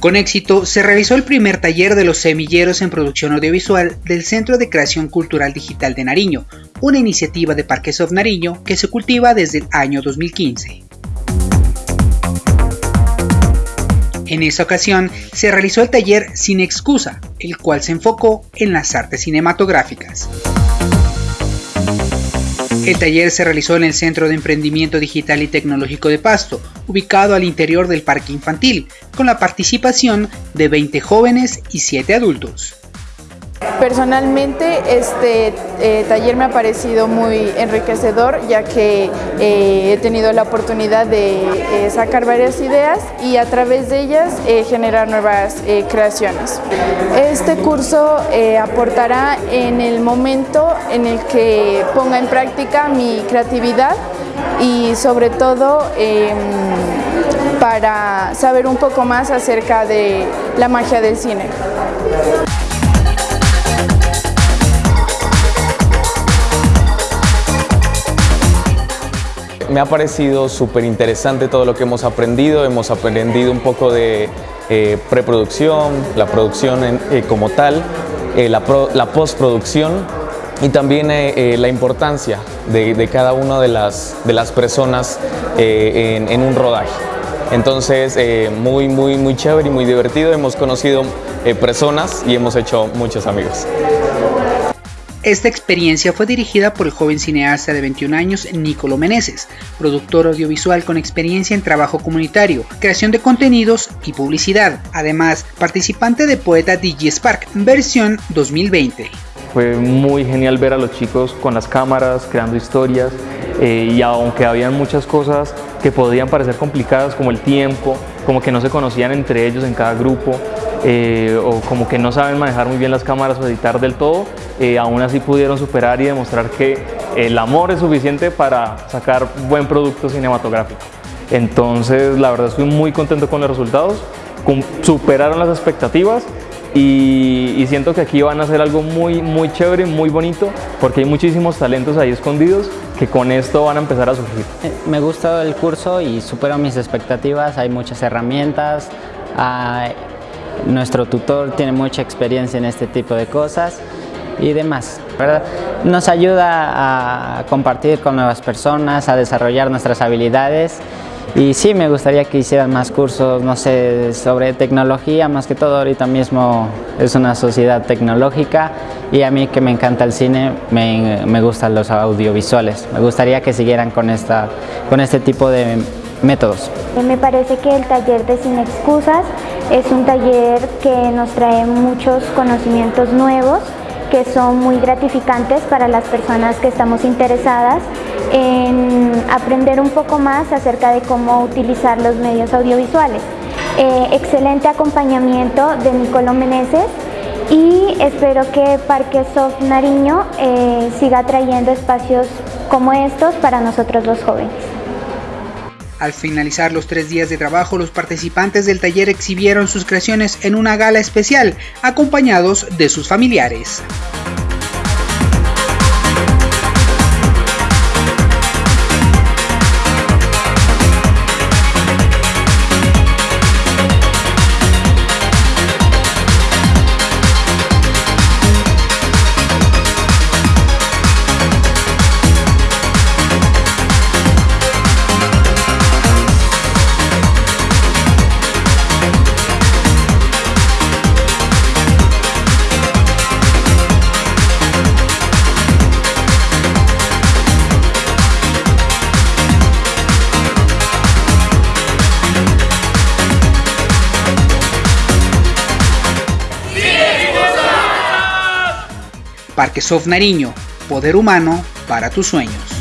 Con éxito, se realizó el primer taller de los semilleros en producción audiovisual del Centro de Creación Cultural Digital de Nariño, una iniciativa de Parquesoft Nariño que se cultiva desde el año 2015. En esa ocasión se realizó el taller Sin Excusa, el cual se enfocó en las artes cinematográficas. El taller se realizó en el Centro de Emprendimiento Digital y Tecnológico de Pasto, ubicado al interior del parque infantil, con la participación de 20 jóvenes y 7 adultos. Personalmente este eh, taller me ha parecido muy enriquecedor ya que eh, he tenido la oportunidad de eh, sacar varias ideas y a través de ellas generar nuevas creaciones. Este curso aportará en el momento en el que ponga en práctica mi creatividad y sobre todo em, para saber un poco más acerca de la magia del cine. Me ha parecido súper interesante todo lo que hemos aprendido, hemos aprendido un poco de eh, preproducción, la producción eh, como tal, eh, la, postproducción y también la importancia de, cada una de las, de las personas en, en, un rodaje. Entonces, muy, muy, muy chévere y muy divertido, hemos conocido personas y hemos hecho muchos amigos. Esta experiencia fue dirigida por el joven cineasta de 21 años Nicolo Meneses, productor audiovisual con experiencia en trabajo comunitario, creación de contenidos y publicidad, además participante de Poeta DJ Spark, versión 2020. Fue muy genial ver a los chicos con las cámaras, creando historias, eh, y aunque habían muchas cosas que podían parecer complicadas como el tiempo, como que no se conocían entre ellos en cada grupo, eh, o como que no saben manejar muy bien las cámaras o editar del todo, eh, aún así pudieron superar y demostrar que el amor es suficiente para sacar buen producto cinematográfico. Entonces, la verdad estoy muy contento con los resultados, superaron las expectativas y, siento que aquí van a hacer algo muy, muy chévere, muy bonito, porque hay muchísimos talentos ahí escondidos que con esto van a empezar a surgir. Eh, me gusta el curso y supero mis expectativas, hay muchas herramientas, nuestro tutor tiene mucha experiencia en este tipo de cosas y demás. ¿verdad? Nos ayuda a compartir con nuevas personas, a desarrollar nuestras habilidades y sí, me gustaría que hicieran más cursos, no sé, sobre tecnología, más que todo ahorita mismo es una sociedad tecnológica y a mí que me encanta el cine, me, me gustan los audiovisuales. Me gustaría que siguieran con, esta, con este tipo de métodos. Me parece que el taller de Sin Excusas es un taller que nos trae muchos conocimientos nuevos que son muy gratificantes para las personas que estamos interesadas en aprender un poco más acerca de cómo utilizar los medios audiovisuales. Eh, excelente acompañamiento de Nicolo Meneses y espero que Parque Soft Nariño eh, siga trayendo espacios como estos para nosotros los jóvenes. Al finalizar los tres días de trabajo, los participantes del taller exhibieron sus creaciones en una gala especial, acompañados de sus familiares. Parque Soft Nariño, poder humano para tus sueños.